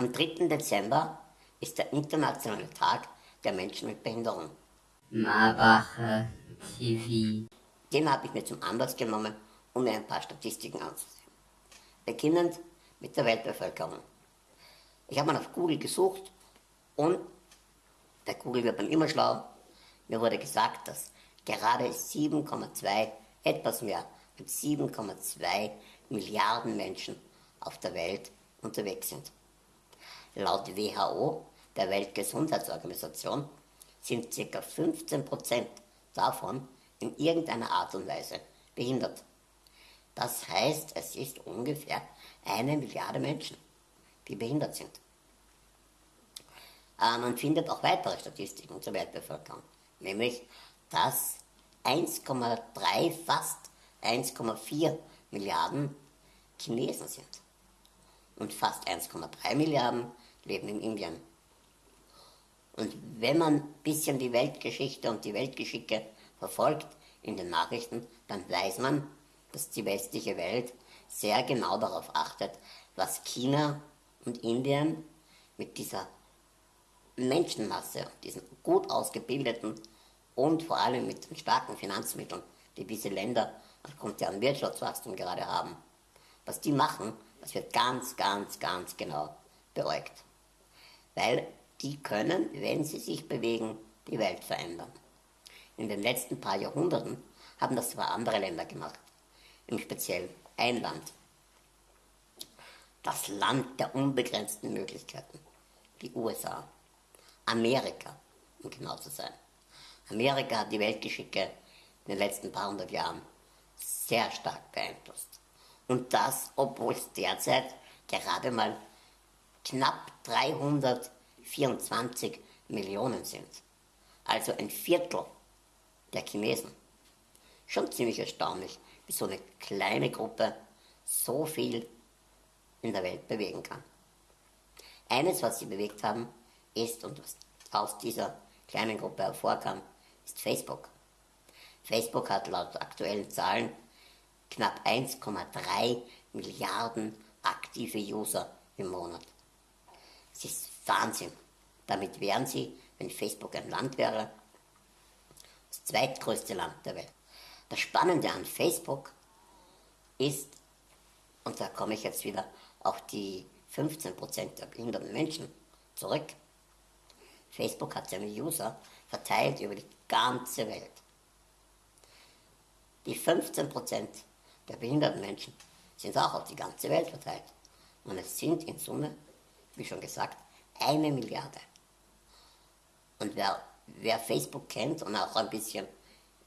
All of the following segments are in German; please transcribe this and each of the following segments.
Am 3. Dezember ist der internationale Tag der Menschen mit Behinderung. Marbacher TV. Den habe ich mir zum Anlass genommen, um mir ein paar Statistiken anzusehen. Beginnend mit der Weltbevölkerung. Ich habe mal auf Google gesucht und bei Google wird man immer schlau. Mir wurde gesagt, dass gerade 7,2, etwas mehr, mit 7,2 Milliarden Menschen auf der Welt unterwegs sind. Laut WHO, der Weltgesundheitsorganisation, sind ca. 15% davon in irgendeiner Art und Weise behindert. Das heißt, es ist ungefähr eine Milliarde Menschen, die behindert sind. Äh, man findet auch weitere Statistiken zur Weltbevölkerung, nämlich dass 1,3, fast 1,4 Milliarden Chinesen sind und fast 1,3 Milliarden leben in Indien. Und wenn man ein bisschen die Weltgeschichte und die Weltgeschicke verfolgt in den Nachrichten, dann weiß man, dass die westliche Welt sehr genau darauf achtet, was China und Indien mit dieser Menschenmasse, diesen gut ausgebildeten und vor allem mit den starken Finanzmitteln, die diese Länder aufgrund deren Wirtschaftswachstum gerade haben, was die machen, das wird ganz, ganz, ganz genau beäugt. Weil die können, wenn sie sich bewegen, die Welt verändern. In den letzten paar Jahrhunderten haben das zwar andere Länder gemacht, im Speziellen ein Land. Das Land der unbegrenzten Möglichkeiten, die USA. Amerika, um genau zu sein. Amerika hat die Weltgeschicke in den letzten paar hundert Jahren sehr stark beeinflusst. Und das, obwohl es derzeit gerade mal knapp 324 Millionen sind. Also ein Viertel der Chinesen. Schon ziemlich erstaunlich, wie so eine kleine Gruppe so viel in der Welt bewegen kann. Eines, was sie bewegt haben, ist, und was aus dieser kleinen Gruppe hervorkam, ist Facebook. Facebook hat laut aktuellen Zahlen knapp 1,3 Milliarden aktive User im Monat. Es ist Wahnsinn. Damit wären sie, wenn Facebook ein Land wäre, das zweitgrößte Land der Welt. Das Spannende an Facebook ist, und da komme ich jetzt wieder auf die 15% der behinderten Menschen zurück, Facebook hat seine User verteilt über die ganze Welt. Die 15% der behinderten Menschen sind auch auf die ganze Welt verteilt. Und es sind in Summe, wie schon gesagt, eine Milliarde. Und wer, wer Facebook kennt und auch ein bisschen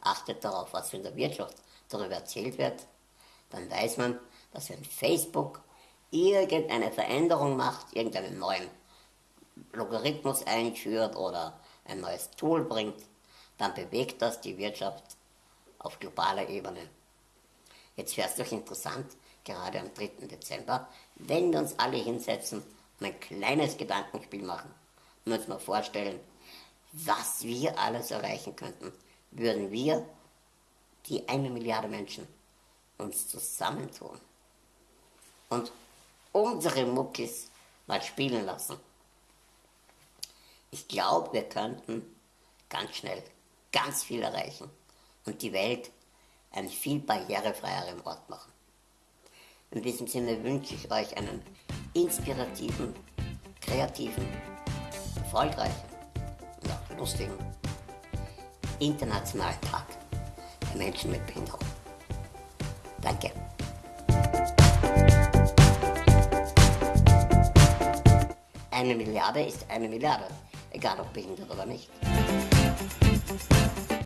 achtet darauf, was in der Wirtschaft darüber erzählt wird, dann weiß man, dass wenn Facebook irgendeine Veränderung macht, irgendeinen neuen Logarithmus einführt oder ein neues Tool bringt, dann bewegt das die Wirtschaft auf globaler Ebene. Jetzt wäre es doch interessant, gerade am 3. Dezember, wenn wir uns alle hinsetzen und ein kleines Gedankenspiel machen und uns mal vorstellen, was wir alles erreichen könnten, würden wir, die eine Milliarde Menschen, uns zusammentun und unsere Muckis mal spielen lassen. Ich glaube, wir könnten ganz schnell ganz viel erreichen und die Welt einen viel barrierefreieren Ort machen. In diesem Sinne wünsche ich euch einen inspirativen, kreativen, erfolgreichen und auch lustigen Internationalen Tag der Menschen mit Behinderung. Danke. Eine Milliarde ist eine Milliarde, egal ob behindert oder nicht.